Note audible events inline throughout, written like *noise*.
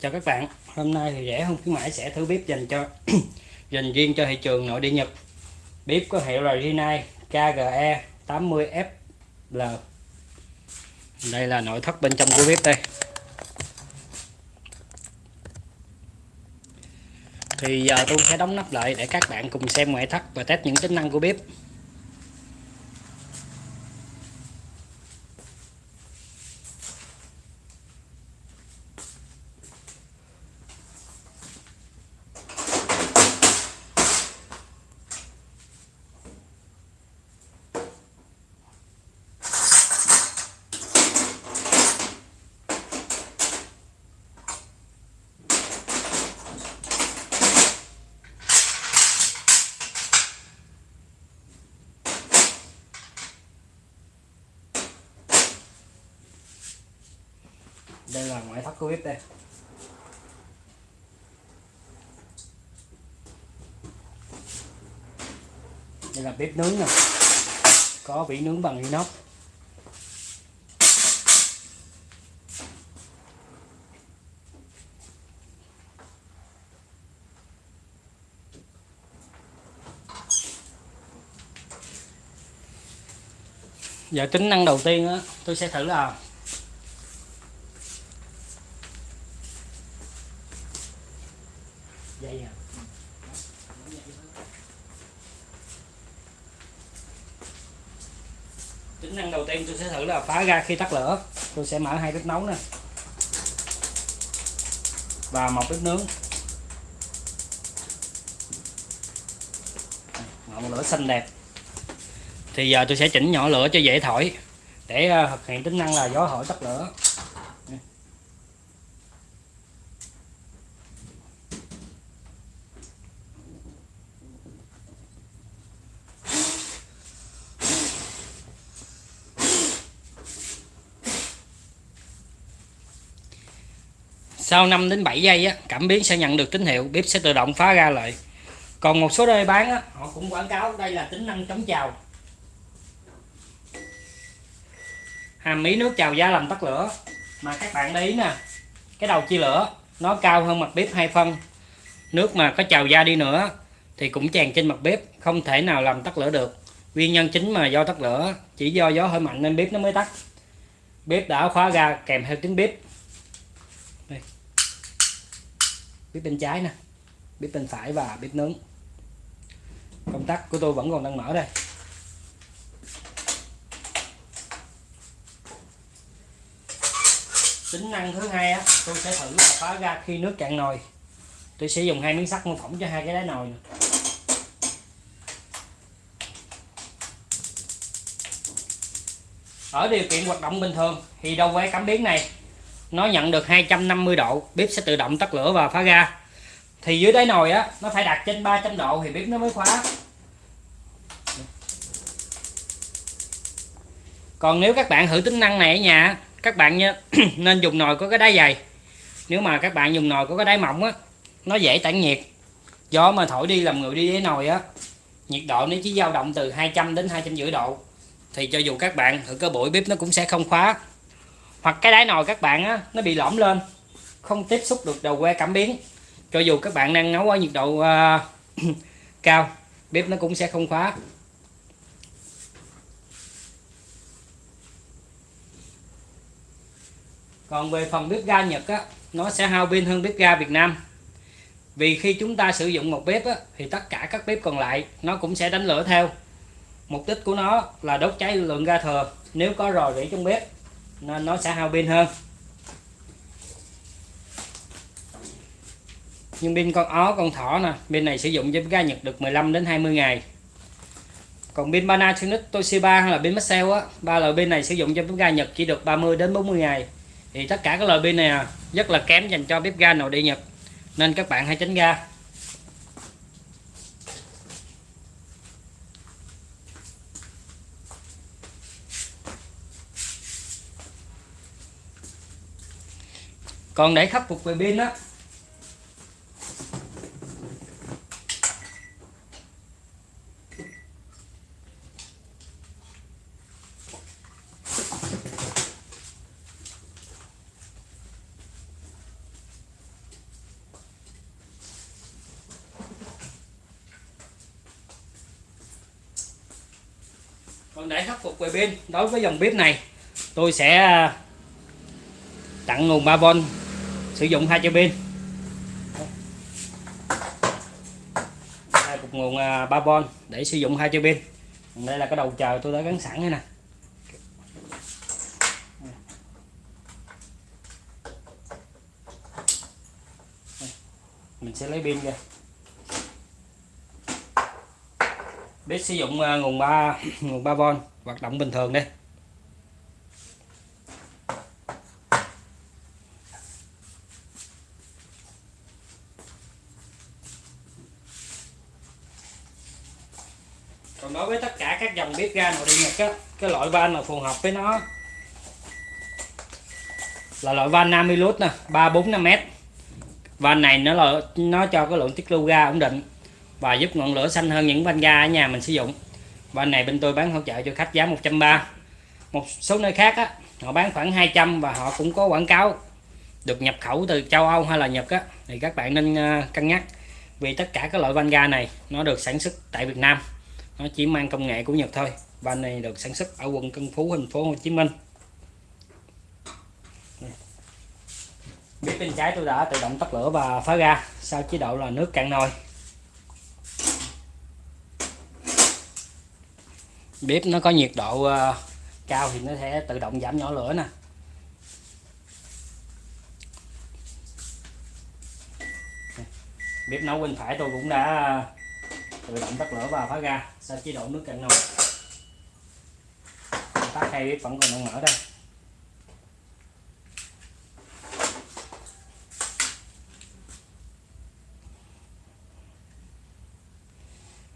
Chào các bạn, hôm nay thì rẻ không khuyến mãi sẽ thử bếp dành cho *coughs* dành riêng cho thị trường nội địa Nhật. Bếp có hiệu là Rinnai KGE 80FL. Đây là nội thất bên trong của bếp đây. Thì giờ tôi sẽ đóng nắp lại để các bạn cùng xem ngoại thất và test những tính năng của bếp. Đây là ngoại thất của bếp đây. Đây là bếp nướng nè. Có vỉ nướng bằng inox. Giờ tính năng đầu tiên á, tôi sẽ thử là dày à tính năng đầu tiên tôi sẽ thử là phá ra khi tắt lửa. Tôi sẽ mở hai bếp nấu nè. Và một bếp nướng. Ngọn lửa xanh đẹp. Thì giờ tôi sẽ chỉnh nhỏ lửa cho dễ thổi để ờ, thực hiện tính năng là gió thổi tắt lửa. Sau 5 đến 7 giây á, cảm biến sẽ nhận được tín hiệu bếp sẽ tự động phá ra lại còn một số nơi bán á, họ cũng quảng cáo đây là tính năng chống trào hàm mí nước trào da làm tắt lửa. Mà các bạn để ý nè cái đầu chia lửa nó cao hơn mặt bếp hai phân. Nước mà có trào ra đi nữa thì cũng tràn trên mặt bếp không thể nào làm tắt lửa được. Nguyên nhân chính mà do tắt lửa chỉ do gió hơi mạnh nên bếp nó mới tắt. Bếp đã khóa ra kèm theo tiếng bếp. Bếp bên trái nè bếp bên phải và bếp nướng. Công tắc của tôi vẫn còn đang mở đây. Tính năng thứ hai á, tôi sẽ thử là phá ra khi nước cạn nồi. Tôi sẽ dùng hai miếng sắt mô phỏng cho hai cái đáy nồi này. ở điều kiện hoạt động bình thường thì đầu que cảm biến này nó nhận được 250 độ, bếp sẽ tự động tắt lửa và phá ra thì dưới đáy nồi á, nó phải đặt trên 300 độ thì bếp nó mới khóa. Còn nếu các bạn thử tính năng này ở nhà các bạn *clears throat* nên dùng nồi có cái đáy dày. Nếu mà các bạn dùng nồi có cái đáy mỏng á, nó dễ tản nhiệt. Gió mà thổi đi làm người đi dưới nồi á, nhiệt độ nó chỉ dao động từ 200 đến 250 độ. Thì cho dù các bạn thử cơ buổi bếp nó cũng sẽ không khóa hoặc cái đáy nồi các bạn á nó bị lõm lên không tiếp xúc được đầu que cảm biến. Cho dù các bạn đang nấu ở nhiệt độ uh, *clears throat* cao bếp nó cũng sẽ không khóa. Còn về phần bếp ga Nhật á nó sẽ hao pin hơn bếp ga Việt Nam. Vì khi chúng ta sử dụng một bếp á, thì tất cả các bếp còn lại nó cũng sẽ đánh lửa theo. Mục đích của nó là đốt cháy lượng ga thừa nếu có rò rỉ trong bếp nên nó sẽ hao pin hơn. Nhưng pin con ó, con thỏ nè, pin này sử dụng với ga Nhật được 15 đến 20 ngày. Còn pin Panasonic, Toshiba hay là pin Maxell á, ba loại pin này sử dụng cho bếp ga Nhật chỉ được 30 đến 40 ngày. Thì tất cả các loại pin này à, rất là kém dành cho bếp ga nội địa Nhật. Nên các bạn hãy tránh ga. còn để khắc phục về pin á. Còn để khắc phục về pin, đối với dòng bếp này, tôi sẽ tặng nguồn 3V sử dụng hai chai pin. Hai cục nguồn à, 3V để sử dụng hai chai pin. Đây là cái đầu chờ tôi đã gắn sẵn đây nè. Mình sẽ lấy pin ra. Bếp sử dụng à, nguồn 3 nguồn 3V hoạt động bình thường đây. Còn đối với tất cả các dòng bếp ga nội địa nhật á, cái loại van mà phù hợp với nó? Là loại van Namilus nè, ba, bốn, năm mét van này nó là, nó cho cái lượng tiết lưu ga ổn định và giúp ngọn lửa xanh hơn những van ga ở nhà mình sử dụng. Van này bên tôi bán hỗ trợ cho khách giá 130 một số nơi khác á, họ bán khoảng 200 và họ cũng có quảng cáo được nhập khẩu từ châu Âu hay là Nhật á. Thì các bạn nên ờ, cân nhắc vì tất cả các loại van ga này nó được sản xuất tại Việt Nam nó chỉ mang công nghệ của Nhật thôi. Van này được sản xuất ở quận Tân Phú, thành phố Hồ Chí Minh. Bếp bên trái tôi đã tự động tắt lửa và phá ra sau chế độ là nước cạn nồi. Bếp nó có nhiệt độ ờ, cao thì nó sẽ tự động giảm nhỏ lửa nè. Bếp nấu bên phải tôi cũng đã tự động tắt lửa và phá ra sau chế độ nước cạn nồi. Tắt hai bếp vẫn còn đang mở đây.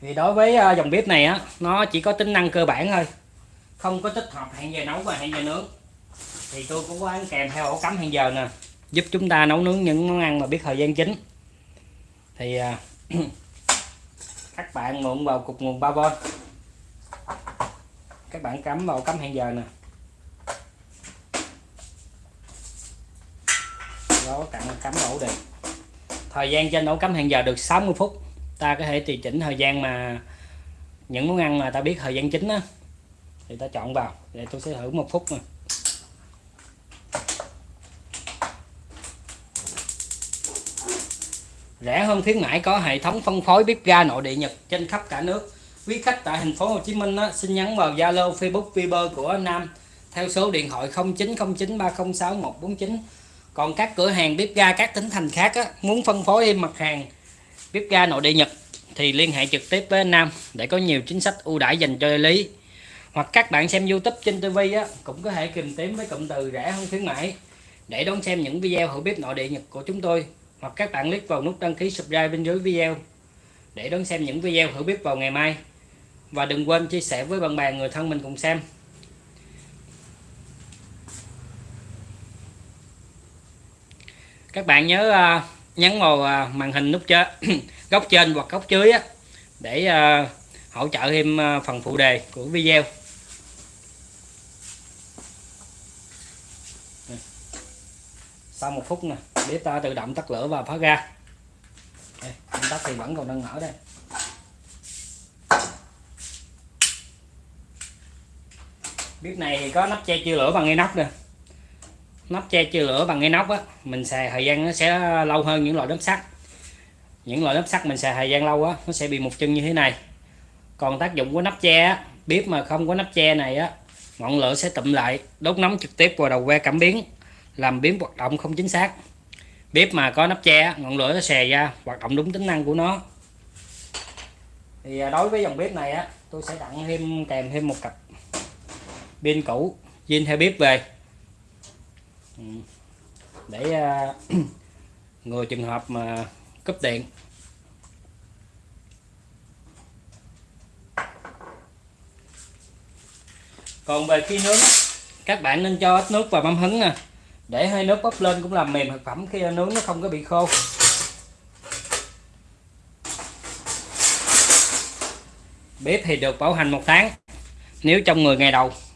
Thì đối với ờ, dòng bếp này á, nó chỉ có tính năng cơ bản thôi. Không có tích hợp hẹn giờ nấu và hẹn giờ nướng. Thì tôi cũng có ăn kèm theo ổ cắm hẹn giờ nè, giúp chúng ta nấu nướng những món ăn mà biết thời gian chính. Thì ờ, *clears throat* các bạn mượn vào cục nguồn 3V các bạn cắm vào cắm hẹn giờ nè. Đó, cặn cắm ổ điện. Thời gian trên ổ cắm hẹn giờ được 60 phút. Ta có thể tùy chỉnh thời gian mà những món ăn mà ta biết thời gian chính á, thì ta chọn vào để tôi sẽ thử một phút nè. Rẻ hơn khuyến mãi có hệ thống phân phối bếp ga nội địa Nhật trên khắp cả nước. Quý khách tại thành phố Hồ Chí Minh á, xin nhắn vào Zalo Facebook Viber của Nam theo số điện thoại 0909306149 còn các cửa hàng bếp ga các tỉnh thành khác á, muốn phân phối thêm mặt hàng bếp ga nội địa Nhật thì liên hệ trực tiếp với anh Nam để có nhiều chính sách ưu đãi dành cho đại lý. Hoặc các bạn xem YouTube trên TV á, cũng có thể tìm kiếm với cụm từ rẻ hơn khuyến mãi. Để đón xem những video hữu bếp nội địa Nhật của chúng tôi hoặc các bạn click vào nút đăng ký subscribe bên dưới video để đón xem những video hữu biết vào ngày mai. Và đừng quên chia sẻ với bạn bè, người thân mình cùng xem. Các bạn nhớ à, nhấn vào à, màn hình nút trên *coughs* góc trên hoặc góc dưới để à, hỗ trợ thêm phần phụ đề của video. Sau một phút nè bếp ta tự động tắt lửa và phá ra công tắc thì vẫn còn đang mở đây. Bếp này thì có nắp che chia lửa bằng inox nè. Nắp che chia lửa bằng inox á mình xài thời gian nó sẽ lâu hơn những loại nắp sắt. Những loại nắp sắt mình xài thời gian lâu á nó sẽ bị một chân như thế này. Còn tác dụng của nắp che á, bếp mà không có nắp che này á ngọn lửa sẽ tụm lại đốt nóng trực tiếp vào đầu que cảm biến làm biến hoạt động không chính xác bếp mà có nắp che ngọn lửa nó xè ra, hoạt động đúng tính năng của nó. Thì à, đối với dòng bếp này á, tôi sẽ tặng thêm, kèm thêm một cặp pin cũ, zin theo bếp về. Ừ. Để à, *clears throat* người trường hợp mà cúp điện. Còn về khi nướng các bạn nên cho ít nước vào mâm hứng nè để hơi nước bốc lên cũng làm mềm thực phẩm khi nướng nó không có bị khô. Bếp thì được bảo hành một tháng, nếu trong 10 ngày đầu.